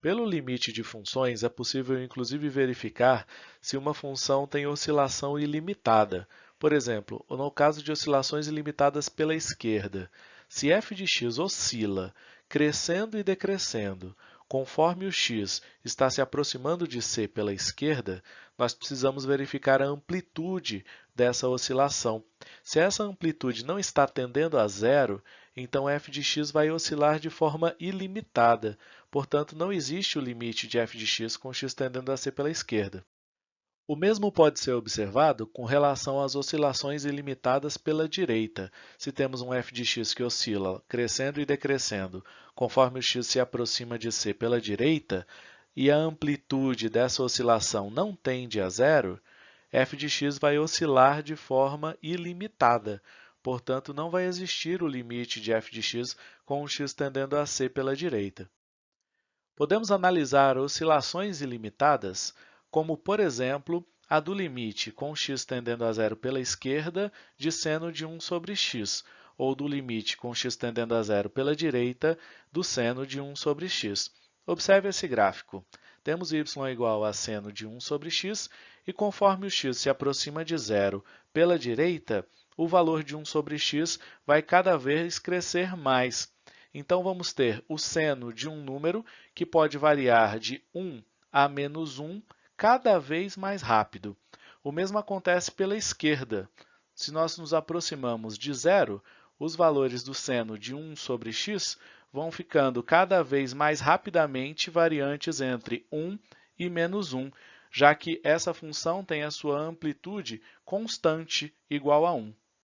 Pelo limite de funções, é possível inclusive verificar se uma função tem oscilação ilimitada. Por exemplo, no caso de oscilações ilimitadas pela esquerda, se f de x oscila crescendo e decrescendo conforme o x está se aproximando de c pela esquerda, nós precisamos verificar a amplitude dessa oscilação. Se essa amplitude não está tendendo a zero, então f de x vai oscilar de forma ilimitada. Portanto, não existe o limite de f de x com x tendendo a c pela esquerda. O mesmo pode ser observado com relação às oscilações ilimitadas pela direita. Se temos um f de x que oscila crescendo e decrescendo conforme o x se aproxima de c pela direita, e a amplitude dessa oscilação não tende a zero, f de x vai oscilar de forma ilimitada. Portanto, não vai existir o limite de f de x com x tendendo a c pela direita. Podemos analisar oscilações ilimitadas como, por exemplo, a do limite com x tendendo a zero pela esquerda de seno de 1 sobre x, ou do limite com x tendendo a zero pela direita do seno de 1 sobre x. Observe esse gráfico. Temos y igual a seno de 1 sobre x, e conforme o x se aproxima de zero pela direita, o valor de 1 sobre x vai cada vez crescer mais. Então, vamos ter o seno de um número que pode variar de 1 a menos 1 cada vez mais rápido. O mesmo acontece pela esquerda. Se nós nos aproximamos de zero, os valores do seno de 1 sobre x vão ficando cada vez mais rapidamente variantes entre 1 e menos 1, já que essa função tem a sua amplitude constante igual a 1.